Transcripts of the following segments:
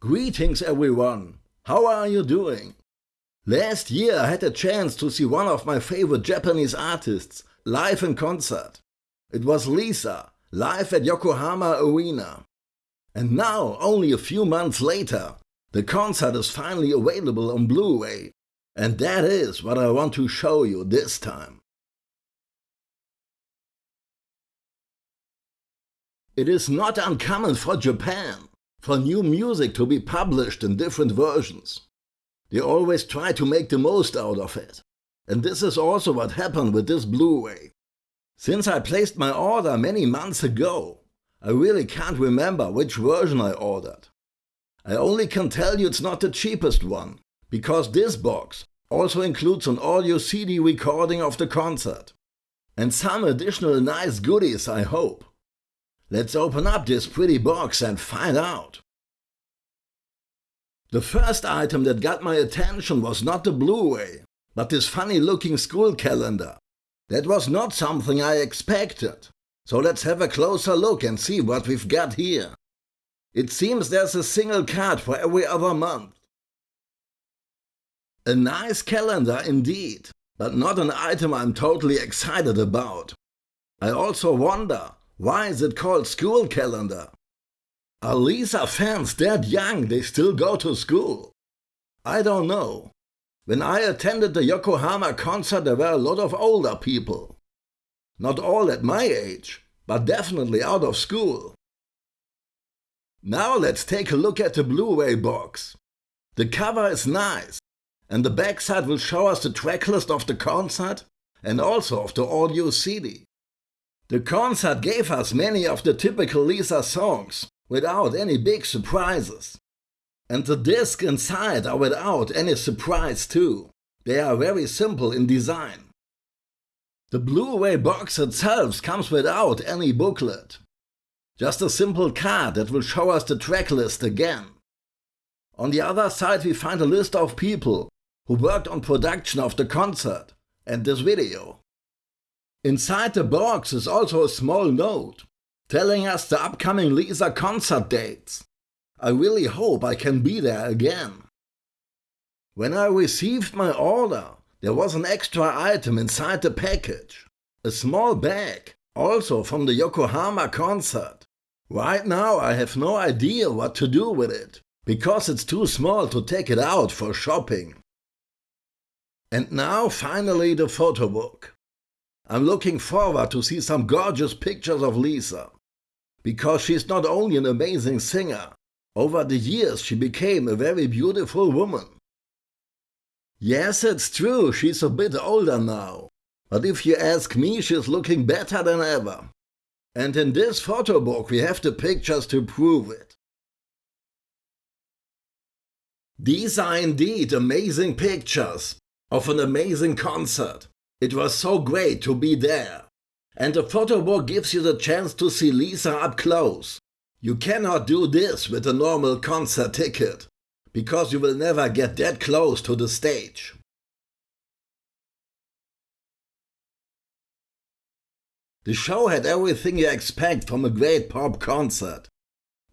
Greetings everyone! How are you doing? Last year I had a chance to see one of my favorite Japanese artists live in concert. It was Lisa, live at Yokohama Arena. And now, only a few months later, the concert is finally available on Blu-ray. And that is what I want to show you this time. It is not uncommon for Japan for new music to be published in different versions. They always try to make the most out of it. And this is also what happened with this Blu-ray. Since I placed my order many months ago, I really can't remember which version I ordered. I only can tell you it's not the cheapest one, because this box also includes an audio CD recording of the concert. And some additional nice goodies I hope. Let's open up this pretty box and find out. The first item that got my attention was not the Blu-ray, but this funny looking school calendar. That was not something I expected. So let's have a closer look and see what we've got here. It seems there's a single card for every other month. A nice calendar indeed, but not an item I'm totally excited about. I also wonder why is it called school calendar? Are Lisa fans that young they still go to school? I don't know. When I attended the Yokohama concert there were a lot of older people. Not all at my age, but definitely out of school. Now let's take a look at the Blu-ray box. The cover is nice, and the backside will show us the tracklist of the concert and also of the audio CD. The concert gave us many of the typical Lisa songs, without any big surprises. And the discs inside are without any surprise too. They are very simple in design. The Blu-ray box itself comes without any booklet. Just a simple card that will show us the tracklist again. On the other side we find a list of people who worked on production of the concert and this video. Inside the box is also a small note telling us the upcoming Lisa concert dates. I really hope I can be there again. When I received my order, there was an extra item inside the package. A small bag, also from the Yokohama concert. Right now I have no idea what to do with it, because it's too small to take it out for shopping. And now finally the photo book. I'm looking forward to see some gorgeous pictures of Lisa. Because she's not only an amazing singer, over the years she became a very beautiful woman. Yes, it's true, she's a bit older now. But if you ask me, she's looking better than ever. And in this photo book we have the pictures to prove it. These are indeed amazing pictures of an amazing concert. It was so great to be there. And the photo book gives you the chance to see Lisa up close. You cannot do this with a normal concert ticket, because you will never get that close to the stage. The show had everything you expect from a great pop concert.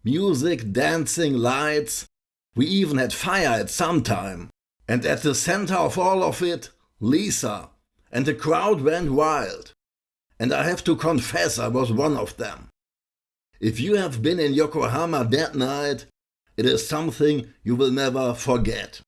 Music, dancing, lights. We even had fire at some time. And at the center of all of it, Lisa, and the crowd went wild. And I have to confess I was one of them. If you have been in Yokohama that night, it is something you will never forget.